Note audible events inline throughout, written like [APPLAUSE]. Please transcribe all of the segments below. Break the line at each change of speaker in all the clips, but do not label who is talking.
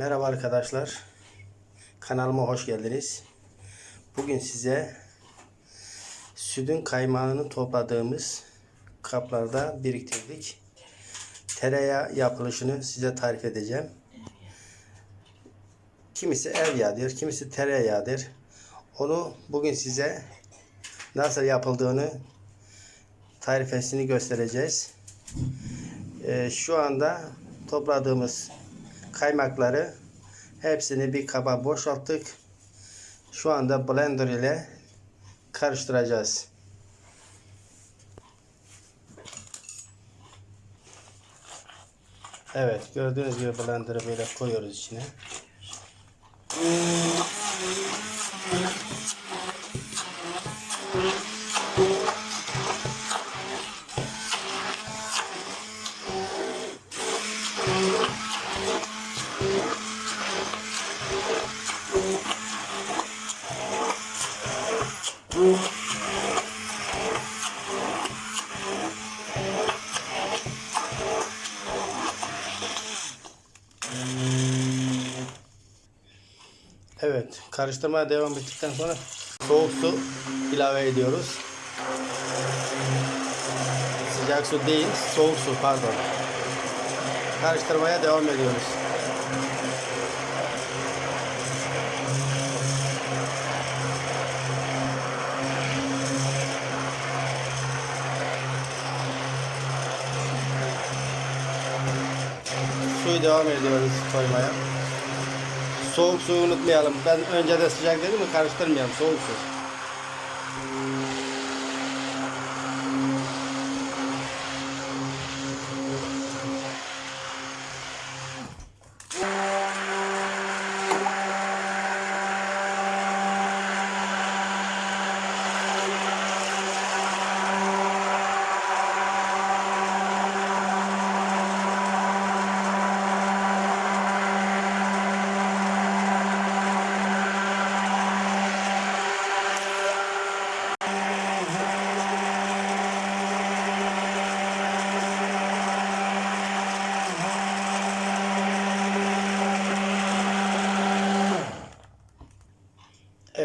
Merhaba arkadaşlar. Kanalıma hoş geldiniz. Bugün size sütün kaymağını topladığımız kaplarda biriktirdik. Tereyağı yapılışını size tarif edeceğim. Kimisi ev yağıdır, kimisi tereyağıdır. Onu bugün size nasıl yapıldığını tarifesini göstereceğiz. Ee, şu anda topladığımız kaymakları hepsini bir kaba boşalttık. Şu anda blender ile karıştıracağız. Evet gördüğünüz gibi blender'ı böyle koyuyoruz içine. Karıştırmaya devam ettikten sonra soğuk su ilave ediyoruz. Sıcak su değil, soğuk su pardon. Karıştırmaya devam ediyoruz. Suyu devam ediyoruz koymaya. Soğuk suyu unutmayalım. Ben önce de sıcak dedim mi karıştırmayalım soğuk su.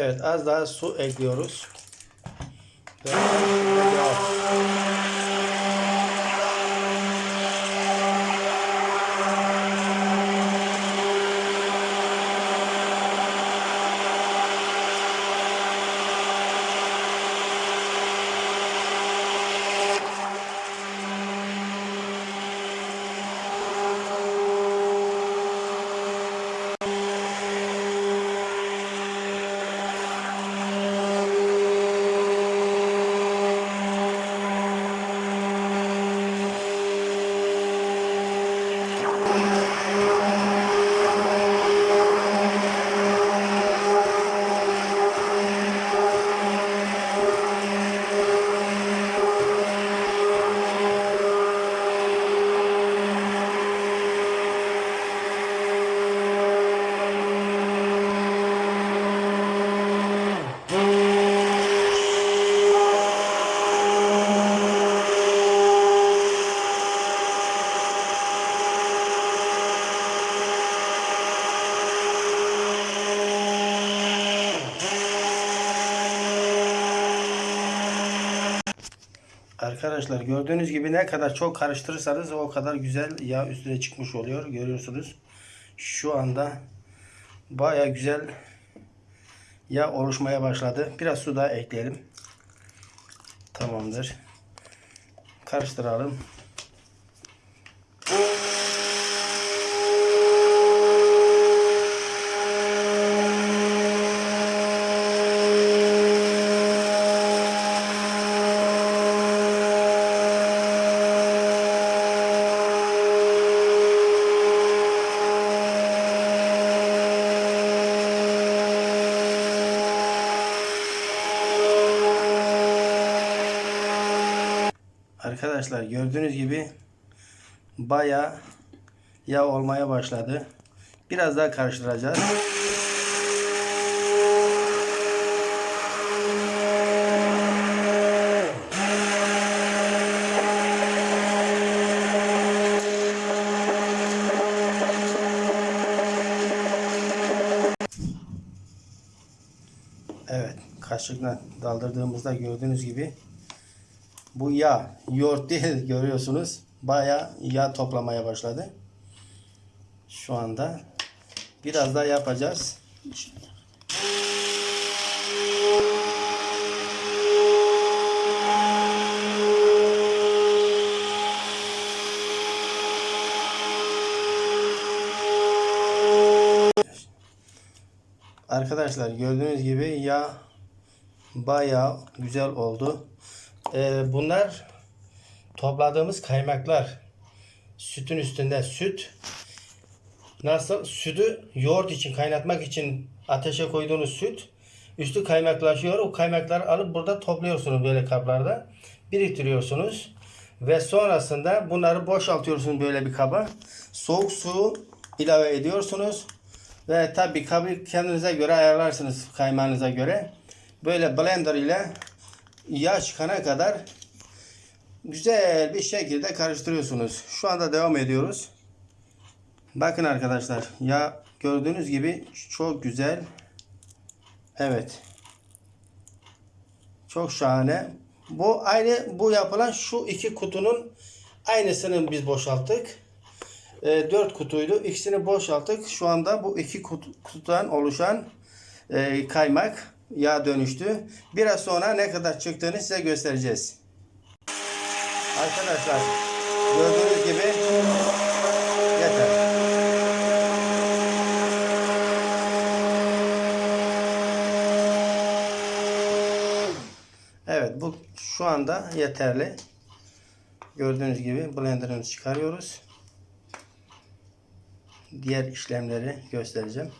Evet az daha su ekliyoruz. Ve Arkadaşlar gördüğünüz gibi ne kadar çok karıştırırsanız o kadar güzel yağ üstüne çıkmış oluyor. Görüyorsunuz. Şu anda baya güzel yağ oluşmaya başladı. Biraz su daha ekleyelim. Tamamdır. Karıştıralım. arkadaşlar gördüğünüz gibi baya yağ olmaya başladı. Biraz daha karıştıracağız. Evet kaşıkla daldırdığımızda gördüğünüz gibi bu yağ, yoğurt değil [LAUGHS] görüyorsunuz. Baya yağ toplamaya başladı. Şu anda biraz daha yapacağız. Arkadaşlar gördüğünüz gibi yağ bayağı güzel oldu. Ee, bunlar topladığımız kaymaklar. Sütün üstünde süt. Nasıl? Sütü yoğurt için kaynatmak için ateşe koyduğunuz süt üstü kaymaklaşıyor. O kaymakları alıp burada topluyorsunuz böyle kaplarda. Biriktiriyorsunuz. Ve sonrasında bunları boşaltıyorsunuz böyle bir kaba. Soğuk su ilave ediyorsunuz. Ve tabi kabı kendinize göre ayarlarsınız kaymağınıza göre. Böyle blender ile yağ çıkana kadar güzel bir şekilde karıştırıyorsunuz. Şu anda devam ediyoruz. Bakın arkadaşlar yağ gördüğünüz gibi çok güzel. Evet. Çok şahane. Bu aynı bu yapılan şu iki kutunun aynısını biz boşalttık. E, 4 kutuydu. İkisini boşalttık. Şu anda bu iki kutu, kutudan oluşan e, kaymak yağ dönüştü. Biraz sonra ne kadar çıktığını size göstereceğiz. Arkadaşlar gördüğünüz gibi yeter. Evet bu şu anda yeterli. Gördüğünüz gibi blenderımızı çıkarıyoruz. Diğer işlemleri göstereceğim.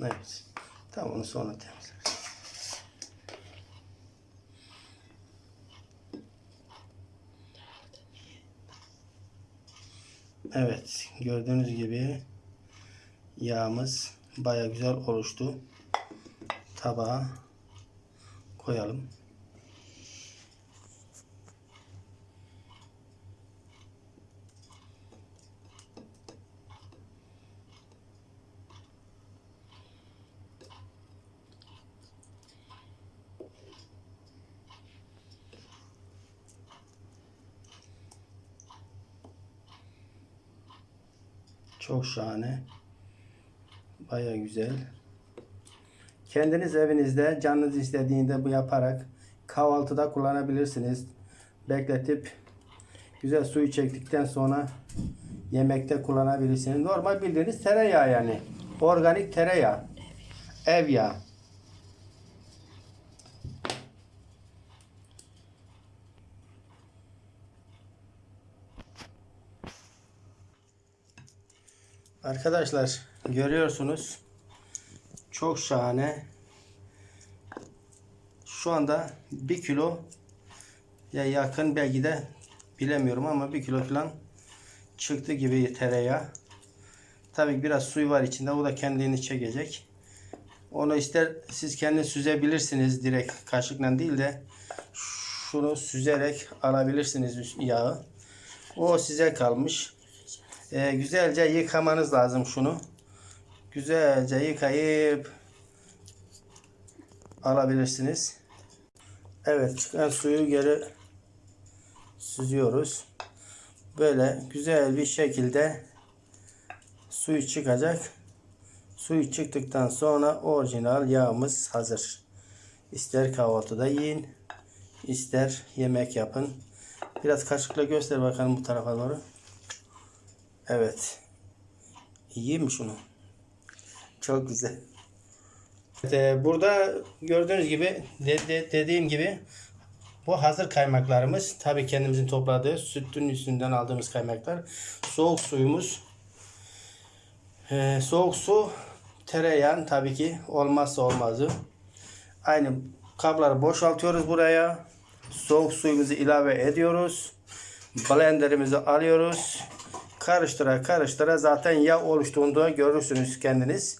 Evet. Tamam onu sonra temizleriz. Evet. Gördüğünüz gibi yağımız baya güzel oluştu. Tabağa koyalım. Çok şahane. Baya güzel. Kendiniz evinizde canınız istediğinde bu yaparak kahvaltıda kullanabilirsiniz. Bekletip güzel suyu çektikten sonra yemekte kullanabilirsiniz. Normal bildiğiniz tereyağı yani. Organik tereyağı. Ev yağı. Arkadaşlar görüyorsunuz. Çok şahane. Şu anda bir kilo ya yakın belki de bilemiyorum ama bir kilo falan çıktı gibi tereyağı. Tabii biraz suyu var içinde. O da kendini çekecek. Onu ister siz kendiniz süzebilirsiniz direkt kaşıkla değil de şunu süzerek alabilirsiniz yağı. O size kalmış. Ee, güzelce yıkamanız lazım şunu. Güzelce yıkayıp alabilirsiniz. Evet çıkan suyu geri süzüyoruz. Böyle güzel bir şekilde suyu çıkacak. Suyu çıktıktan sonra orijinal yağımız hazır. İster kahvaltıda yiyin, ister yemek yapın. Biraz kaşıkla göster bakalım bu tarafa doğru. Evet. İyi mi şunu? Çok güzel. Evet, e, burada gördüğünüz gibi de, de- dediğim gibi bu hazır kaymaklarımız. Tabii kendimizin topladığı sütün üstünden aldığımız kaymaklar. Soğuk suyumuz. E, soğuk su tereyağı tabii ki olmazsa olmazı. Aynı kabları boşaltıyoruz buraya. Soğuk suyumuzu ilave ediyoruz. Blenderimizi alıyoruz. Karıştıra karıştıra zaten yağ oluştuğunda görürsünüz kendiniz.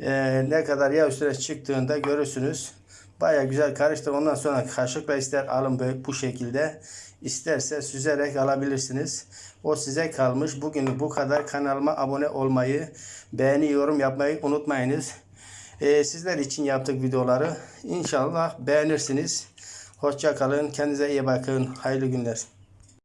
Ee, ne kadar yağ üstüne çıktığında görürsünüz. Baya güzel karıştır. Ondan sonra kaşıkla ister alın böyle bu şekilde. İsterse süzerek alabilirsiniz. O size kalmış. Bugün bu kadar. Kanalıma abone olmayı, beğeni, yorum yapmayı unutmayınız. Ee, sizler için yaptık videoları. İnşallah beğenirsiniz. Hoşça kalın. Kendinize iyi bakın. Hayırlı günler.